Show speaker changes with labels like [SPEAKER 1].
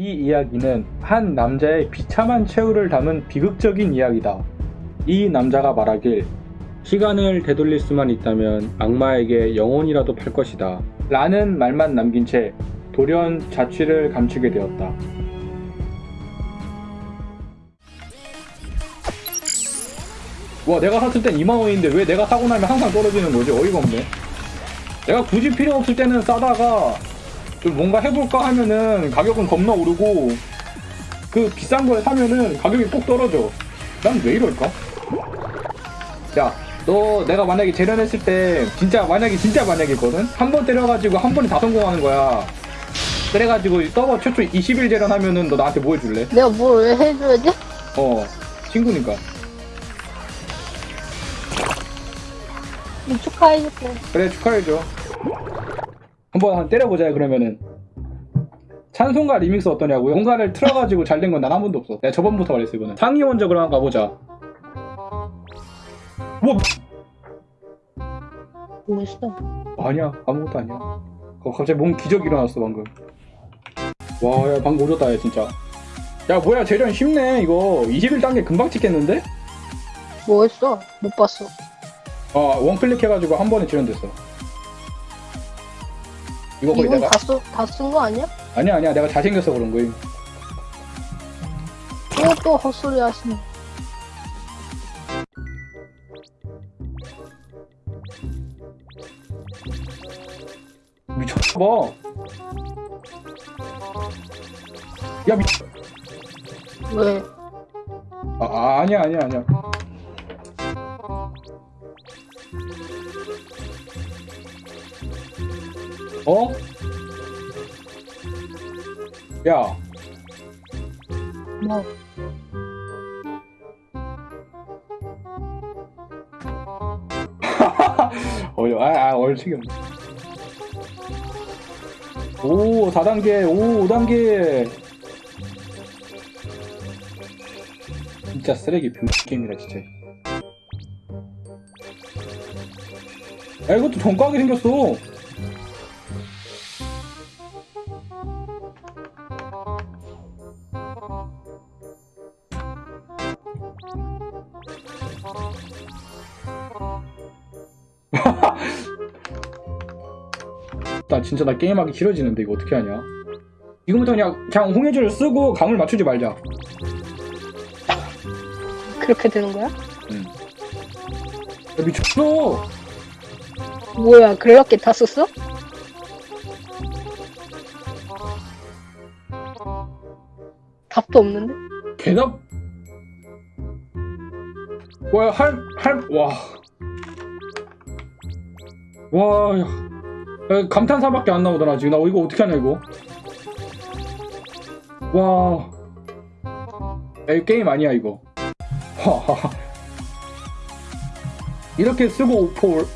[SPEAKER 1] 이 이야기는 한 남자의 비참한 최후를 담은 비극적인 이야기다. 이 남자가 말하길 시간을 되돌릴 수만 있다면 악마에게 영혼이라도 팔 것이다. 라는 말만 남긴 채 돌연 자취를 감추게 되었다. 와 내가 샀을 땐 2만원인데 왜 내가 사고 나면 항상 떨어지는 거지? 어이가 없네. 내가 굳이 필요 없을 때는 싸다가 좀 뭔가 해볼까 하면은 가격은 겁나 오르고 그 비싼 걸 사면은 가격이 꼭 떨어져. 난 왜 이럴까? 야, 너 내가 만약에 재련했을 때 진짜 만약에 진짜 만약이거든? 한 번 때려가지고 한 번에 다 성공하는 거야. 그래가지고 서버 최초 20일 재련하면은 너 나한테 뭐 해줄래?
[SPEAKER 2] 내가 뭘 왜 해줘야지?
[SPEAKER 1] 어, 친구니까.
[SPEAKER 2] 축하해줄게.
[SPEAKER 1] 그래 축하해줘. 한번 한 때려보자 그러면은. 찬송가 리믹스 어떠냐고요? 뭔가를 틀어가지고 잘 된 건 난 한 번도 없어. 내가 저번부터 말했어 이거는. 상위 먼저 그럼 한번 가보자.
[SPEAKER 2] 뭐뭐 있어?
[SPEAKER 1] 아니야 아무것도 아니야. 어, 갑자기 뭔 기적 일어났어 방금. 와, 야 방금 오졌다 야 진짜. 야 뭐야 재련 쉽네 이거 21단계 금방 찍겠는데?
[SPEAKER 2] 뭐 했어? 못 봤어.
[SPEAKER 1] 아 원클릭 해가지고 한 번에 재련됐어. 이거 거의
[SPEAKER 2] 이건
[SPEAKER 1] 내가
[SPEAKER 2] 다쓴 거 아니야?
[SPEAKER 1] 아니야 아니야 내가 잘생겨서 그런 거임.
[SPEAKER 2] 또또 헛소리 하시네.
[SPEAKER 1] 미쳤나봐. 야, 미...
[SPEAKER 2] 왜?
[SPEAKER 1] 아, 아, 아니야, 아니야, 아니야. 어? 야,
[SPEAKER 2] 뭐?
[SPEAKER 1] 어, 아, 아, 얼치기 없네. 오, 4단계, 오, 5단계. 진짜 쓰레기 병 게임이다, 진짜. 야, 이것도 정가하게 생겼어. 나 진짜 나 게임하기 싫어지는데 이거 어떻게 하냐? 지금부터 그냥 그냥 홍해줄을 쓰고 감을 맞추지 말자.
[SPEAKER 2] 그렇게 되는 거야?
[SPEAKER 1] 야, 미쳤어.
[SPEAKER 2] 뭐야? 그렇게 다 썼어? 답도 없는데?
[SPEAKER 1] 대답. 와, 할, 할, 와. 와, 야. 야, 감탄사밖에 안 나오더라, 지금. 나 이거 어떻게 하냐, 이거. 와. 야, 이거 게임 아니야, 이거. 와. 이렇게 쓰고 올-